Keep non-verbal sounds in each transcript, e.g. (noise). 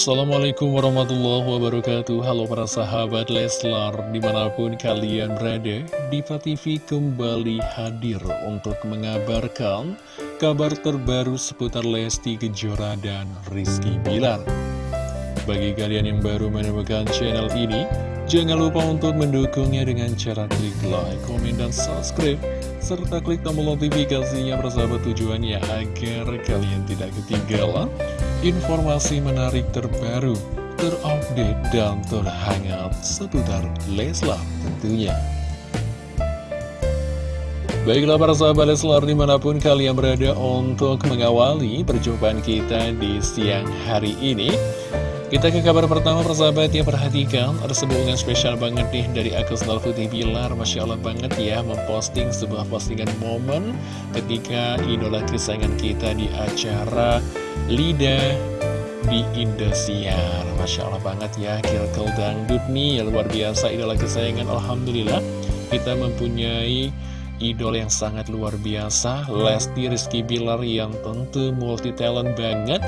Assalamualaikum warahmatullahi wabarakatuh. Halo para sahabat Leslar Di mana pun kalian berada Diva TV kembali hadir Untuk mengabarkan Kabar terbaru seputar Lesti Kejora dan Rizky Bilar. Bagi kalian yang baru menemukan channel ini Jangan lupa untuk mendukungnya dengan cara klik like, komen, dan subscribe serta klik tombol notifikasinya bersahabat tujuannya agar kalian tidak ketinggalan informasi menarik terbaru, terupdate, dan terhangat seputar Leslar tentunya. Baiklah para sahabat Leslar di mana pun kalian berada untuk mengawali perjumpaan kita di siang hari ini. Kita ke kabar pertama persahabat ya perhatikan ada sebuah unggahan spesial banget nih dari Sendal Putih Bilar Masya Allah banget ya memposting sebuah postingan momen ketika idola kesayangan kita di acara Lida di Indosiar Masya Allah banget ya Kilkel Dangdut nih ya luar biasa idola kesayangan Alhamdulillah kita mempunyai idol yang sangat luar biasa Lesti Rizky Bilar yang tentu multi talent banget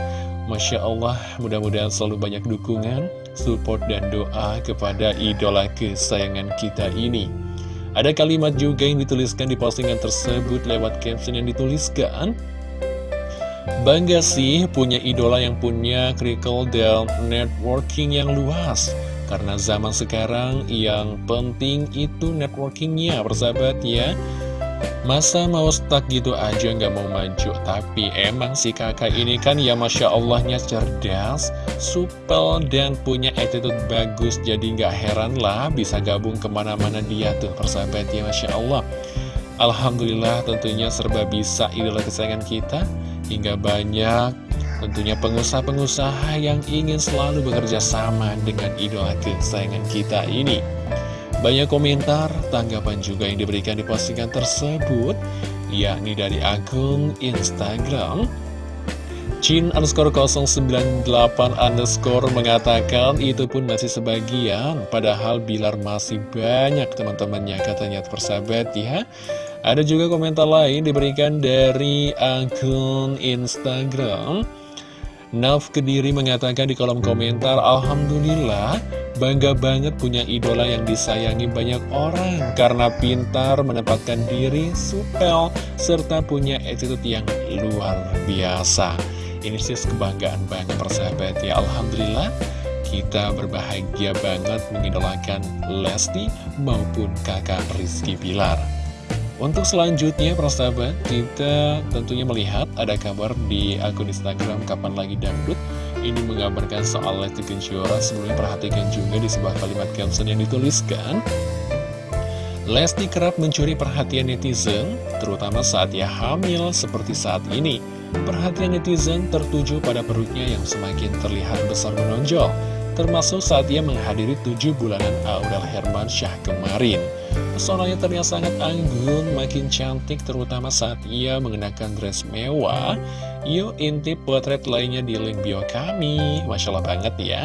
Masya Allah, mudah-mudahan selalu banyak dukungan, support, dan doa kepada idola kesayangan kita ini. Ada kalimat juga yang dituliskan di postingan tersebut lewat caption yang dituliskan. Bangga sih punya idola yang punya critical dan networking yang luas. Karena zaman sekarang yang penting itu networkingnya, persahabat ya. Masa mau stuck gitu aja nggak mau maju Tapi emang si kakak ini kan ya Masya Allahnya cerdas Supel dan punya attitude bagus Jadi nggak heran lah bisa gabung ke mana-mana dia tuh persahabat ya Masya Allah Alhamdulillah tentunya serba bisa idola kesayangan kita Hingga banyak tentunya pengusaha-pengusaha yang ingin selalu bekerja sama dengan idola kesayangan kita ini banyak komentar, tanggapan juga yang diberikan di postingan tersebut, yakni dari akun Instagram. Chin underscore 098 underscore mengatakan itu pun masih sebagian. Padahal Bilar masih banyak teman-temannya katanya persahabat ya. Ada juga komentar lain diberikan dari akun Instagram. Naf Kediri mengatakan di kolom komentar Alhamdulillah Bangga banget punya idola yang disayangi banyak orang Karena pintar menempatkan diri, supel, serta punya attitude yang luar biasa Ini sih kebanggaan banget persahabat ya Alhamdulillah kita berbahagia banget mengidolakan Lesti maupun kakak Rizky Pilar untuk selanjutnya, persahabat, kita tentunya melihat ada kabar di akun Instagram Kapan Lagi Dangdut. Ini menggambarkan soal Lesti Kejora. Sebelumnya perhatikan juga di sebuah kalimat caption yang dituliskan. Lesti kerap mencuri perhatian netizen, terutama saat ia hamil seperti saat ini. Perhatian netizen tertuju pada perutnya yang semakin terlihat besar menonjol, termasuk saat ia menghadiri tujuh bulanan Aurel Herman Syah kemarin. Pesonanya terlihat sangat anggun, makin cantik terutama saat ia mengenakan dress mewah. Yuk intip potret lainnya di link bio kami. Masya Allah banget ya.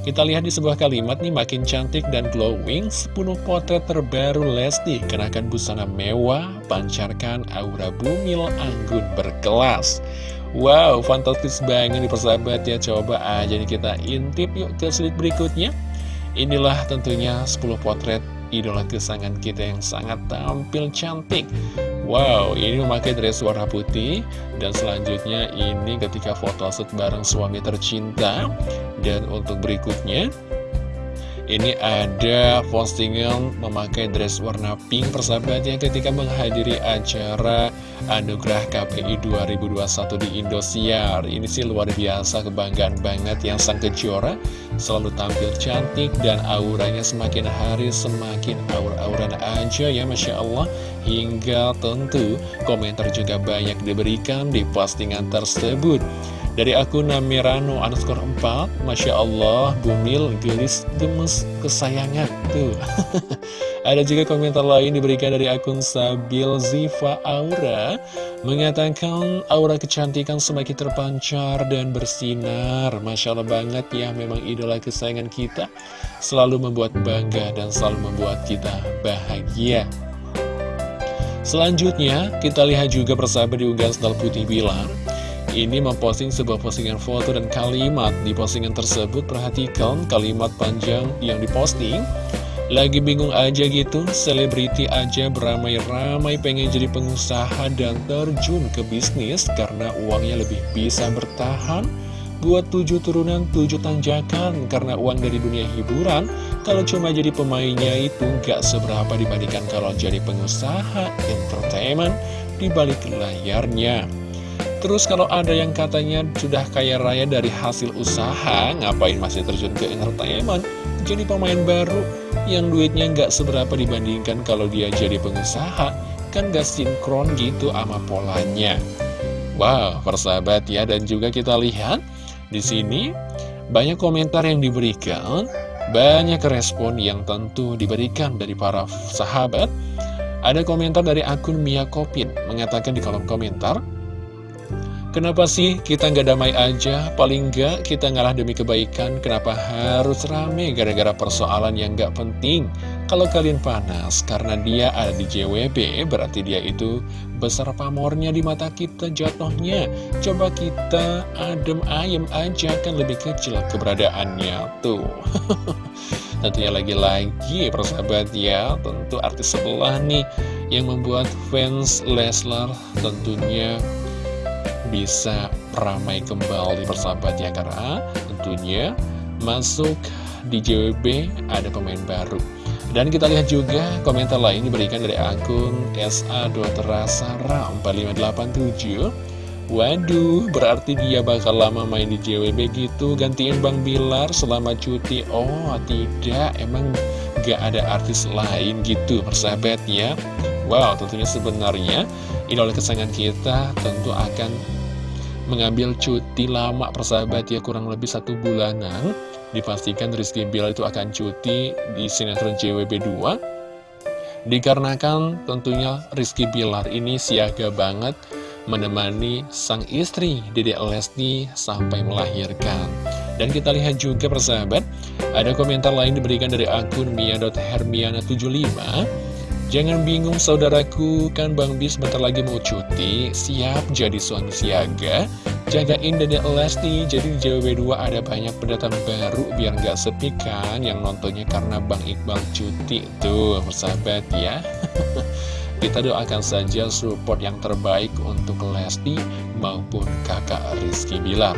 Kita lihat di sebuah kalimat nih makin cantik dan glowing 10 potret terbaru Lesti. Kenakan busana mewah, pancarkan aura bumil anggun berkelas. Wow, fantastis banget nih persahabat ya. Coba aja nih kita intip yuk ke slide berikutnya. Inilah tentunya 10 potret idola kesayangan kita yang sangat tampil cantik Wow, ini memakai dress warna putih. Dan selanjutnya ini ketika foto shoot bareng suami tercinta. Dan untuk berikutnya ini ada postingan memakai dress warna pink persahabatnya ketika menghadiri acara Anugerah KPI 2021 di Indosiar. Ini sih luar biasa kebanggaan banget yang sang kejora selalu tampil cantik dan auranya semakin hari semakin aur-auran aja ya Masya Allah. Hingga tentu komentar juga banyak diberikan di postingan tersebut. Dari akun Namirano underscore 4 Masya Allah Bumil gelis gemes kesayangan Tuh. (laughs) Ada juga komentar lain diberikan dari akun Sabil Ziva Aura Mengatakan aura kecantikan semakin terpancar dan bersinar. Masya Allah banget ya memang idola kesayangan kita Selalu membuat bangga dan selalu membuat kita bahagia. Selanjutnya kita lihat juga persahabat di unggahan Putih Bilar ini memposting sebuah postingan foto dan kalimat. Di postingan tersebut perhatikan kalimat panjang yang diposting. Lagi bingung aja gitu, selebriti aja beramai-ramai pengen jadi pengusaha dan terjun ke bisnis karena uangnya lebih bisa bertahan buat tujuh turunan, tujuh tanjakan. Karena uang dari dunia hiburan kalau cuma jadi pemainnya itu gak seberapa dibandingkan kalau jadi pengusaha entertainment di balik layarnya. Terus kalau ada yang katanya sudah kaya raya dari hasil usaha, ngapain masih terjun ke entertainment? Jadi pemain baru yang duitnya nggak seberapa dibandingkan kalau dia jadi pengusaha, kan gak sinkron gitu sama polanya. Wow, persahabat ya, dan juga kita lihat di sini banyak komentar yang diberikan, banyak respon yang tentu diberikan dari para sahabat. Ada komentar dari akun Mia Kopin mengatakan di kolom komentar, Kenapa sih kita nggak damai aja? Paling nggak kita ngalah demi kebaikan. Kenapa harus rame gara-gara persoalan yang nggak penting? Kalau kalian panas karena dia ada di JWB, berarti dia itu besar pamornya di mata kita jatuhnya. Coba kita adem ayem aja kan lebih kecil keberadaannya tuh. (laughs) Tentunya lagi-lagi persahabat ya, tentu artis sebelah nih yang membuat fans Leslar tentunya bisa ramai kembali persahabat ya karena tentunya masuk di JWB ada pemain baru. Dan kita lihat juga komentar lain diberikan dari akun SA Ram 4587 Waduh, berarti dia bakal lama main di JWB gitu? Gantiin Bang Bilar selama cuti? Oh, tidak, emang gak ada artis lain gitu persahabat ya Wow, tentunya sebenarnya idola kesayangan kita tentu akan mengambil cuti lama persahabat ya kurang lebih satu bulanan. Dipastikan Rizky Bilar itu akan cuti di sinetron JWB 2 dikarenakan tentunya Rizky Bilar ini siaga banget menemani sang istri Dedek Lesti sampai melahirkan. Dan kita lihat juga persahabat ada komentar lain diberikan dari akun mia.hermiana75 Jangan bingung saudaraku, kan Bang Bis bentar lagi mau cuti, siap jadi suami siaga. Jagain Dede Lesti, jadi di JWB2 ada banyak pendatang baru biar nggak sepi kan yang nontonnya karena Bang Iqbal cuti. Tuh, persahabat ya. (laughs) Kita doakan saja support yang terbaik untuk Lesti maupun kakak Rizky Bilar.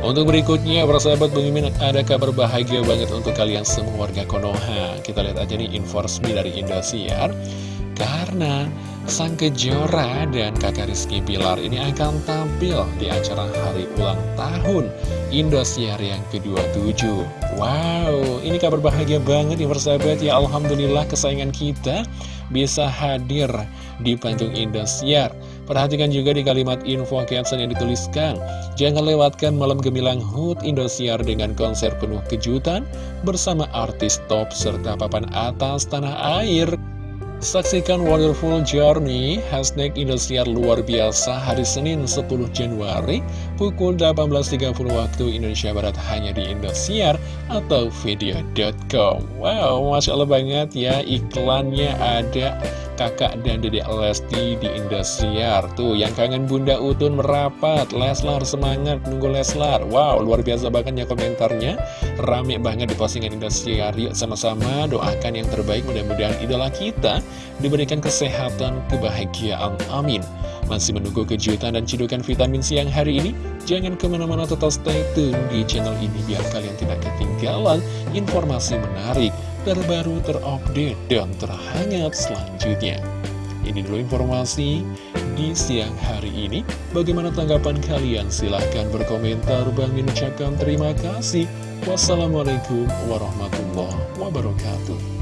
Untuk berikutnya, para sahabat Bang Mimin ada kabar bahagia banget untuk kalian semua warga Konoha. Kita lihat aja nih info resmi dari Indosiar. Karena Sang Kejora dan kakak Rizky Pilar ini akan tampil di acara hari ulang tahun Indosiar yang ke-27. Wow, ini kabar bahagia banget ya persahabat ya. Alhamdulillah kesayangan kita bisa hadir di panggung Indosiar. Perhatikan juga di kalimat info caption yang dituliskan. Jangan lewatkan malam gemilang HUT Indosiar dengan konser penuh kejutan Bersama artis top serta papan atas tanah air. Saksikan Wonderful Journey Hashtag Indosiar luar biasa hari Senin 10 Januari Pukul 18.30 waktu Indonesia Barat hanya di Indosiar atau video.com Wow, Masya Allah banget ya iklannya ada kakak dan dedek Lesti di Indosiar. Tuh yang kangen Bunda Utun merapat. Leslar semangat nunggu Leslar. Wow luar biasa banget ya komentarnya. Rame banget di postingan Indosiar. Yuk sama-sama doakan yang terbaik. Mudah-mudahan idola kita Diberikan kesehatan, kebahagiaan, amin Masih menunggu kejutan dan cidukan vitamin siang hari ini? Jangan ke mana-mana tetap stay tune di channel ini Biar kalian tidak ketinggalan informasi menarik terbaru, terupdate, dan terhangat selanjutnya. Ini dulu informasi di siang hari ini. Bagaimana tanggapan kalian? Silahkan berkomentar. Bang ucapkan terima kasih. Wassalamualaikum warahmatullahi wabarakatuh.